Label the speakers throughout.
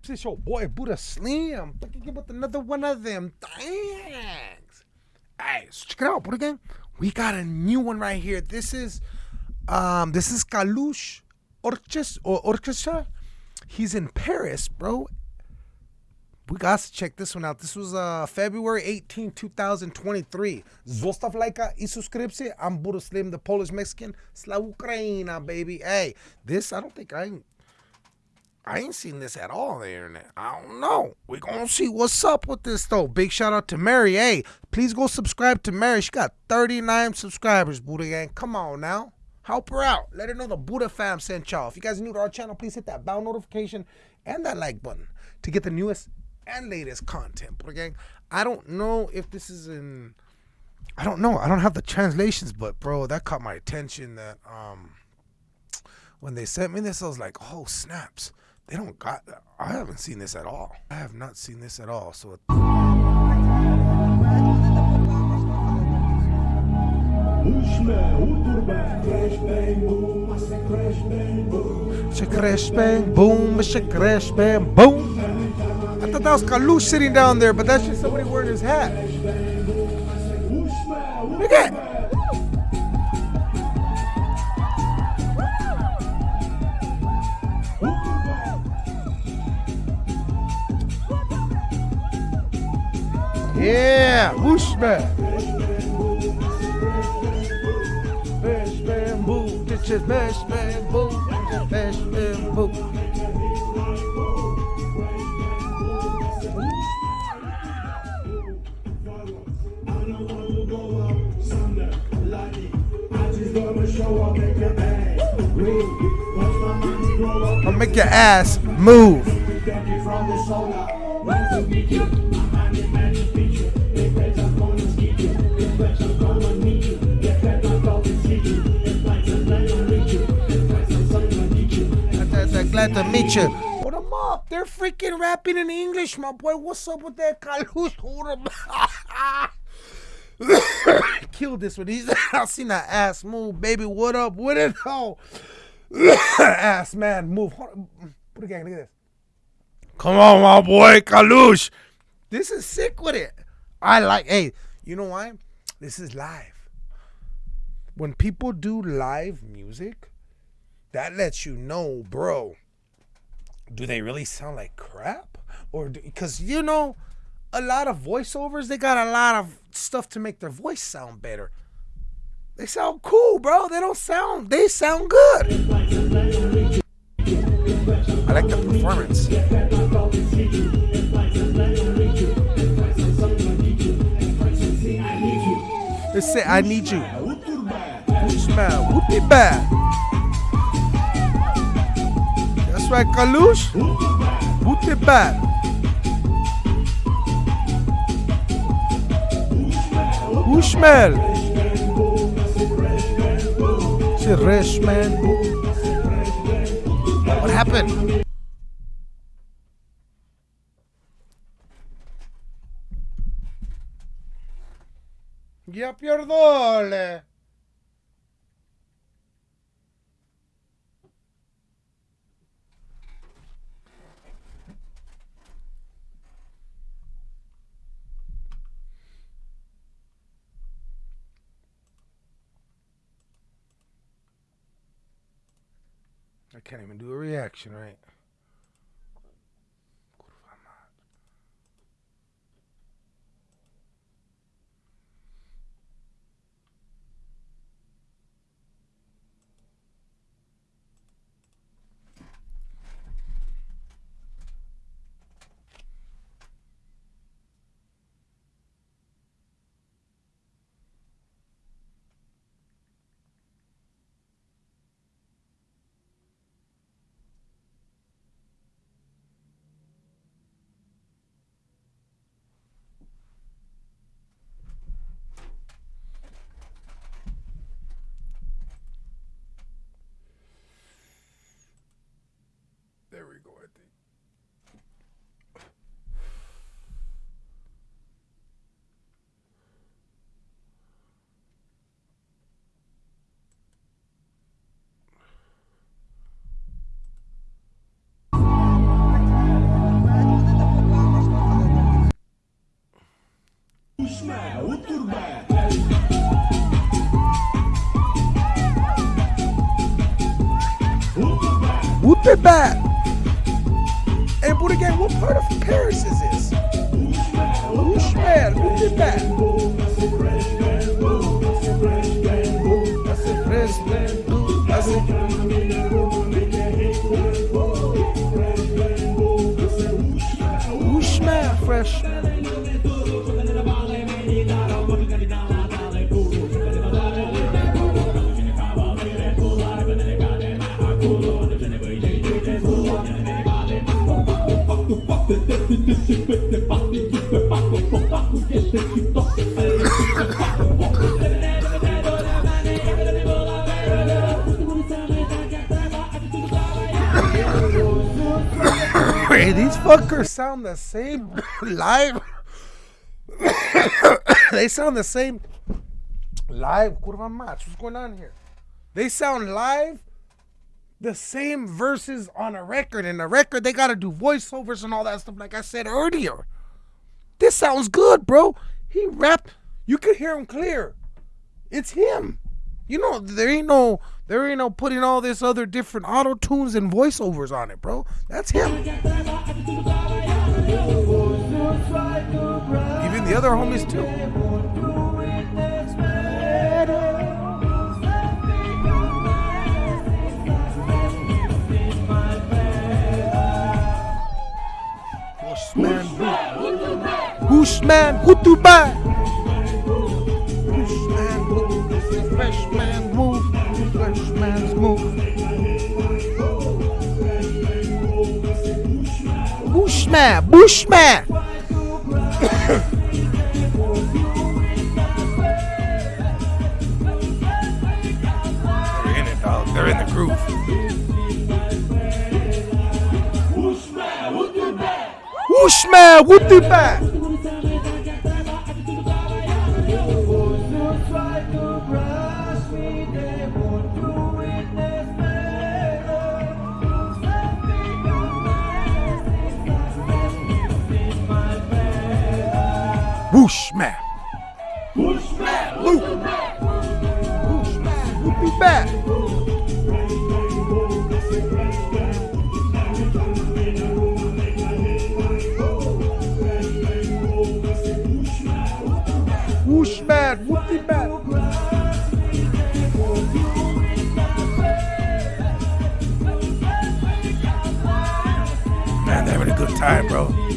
Speaker 1: peeps? It's your boy Buddha Slim. Back again with another one of them things. Hey, so check it out, Buddha Gang. We got a new one right here. This is um this is Kalush Orches or Orchestra. He's in Paris, bro. We got to check this one out. This was uh February 18, 2023. Zostav lajka i subskrypcję. I'm Buddha Slim, the Polish Mexican. Slav Ukraina, baby. Hey, this I don't think I I ain't seen this at all on the internet. I don't know. we gonna see what's up with this though. Big shout out to Mary. Hey, please go subscribe to Mary. She got 39 subscribers, Buddha Gang. Come on now. Help her out. Let her know the Buddha fam sent y'all. If you guys new to our channel, please hit that bell notification and that like button to get the newest and latest content. Buddha Gang. I don't know if this is in I don't know. I don't have the translations, but bro, that caught my attention that um when they sent me this, I was like, oh snaps. They don't got I haven't seen this at all. I have not seen this at all. So It's a crash bang boom, it's a crash bang boom. I thought that was Kalush sitting down there, but that's just somebody wearing his hat. Look at Yeah, whoosh man. Mesh bamboo, ditches mesh bamboo, mesh bamboo. I'll make your ass move. Glad to meet you. Hold them up. They're freaking rapping in English, my boy. What's up with that Kalush? Hold them Kill this one. He's I seen that ass move, baby. What up? What it all? ass man, move. Put again. Look at this. Come on, my boy, Kalush. This is sick with it. I like. Hey, you know why? This is live. When people do live music, that lets you know, bro. Do they really sound like crap? Or because you know, a lot of voiceovers, they got a lot of stuff to make their voice sound better. They sound cool, bro. They don't sound. They sound good. I like the performance. They say I need you. Smell. Whoopie bad. That's right, Kalush. Whoopie bad. Ushmel. It's man. What happened? Ya pierdole. I can't even do a reaction right. гэдэг. Утурбай. Утурбай. But what part of Paris is this? Ushman, whoop Hey, these fuckers sound the same live. they sound the same live. Match. What's going on here? They sound live the same verses on a record. And a record, they gotta do voiceovers and all that stuff, like I said earlier. This sounds good, bro. He rapped. You could hear him clear. It's him. You know, there ain't no there ain't no putting all this other different auto tunes and voiceovers on it, bro. That's him. Even the other homies too. Bushman, Hutuba. Bushman, move. Fresh man move. Fresh move. Bushman, Bushman. They're in it, dog. They're in the groove. Bushman, Hutuba. Bushman. Bushman, Luke. Bushman, Whoopie back. Bushman, Whoopie back. Man, they're having a good time, bro.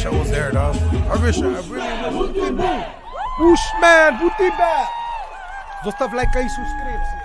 Speaker 1: I wish I was there, dog. I wish I really was. Bushman, Whoopie back. Zostaw lajka i subskrypcję.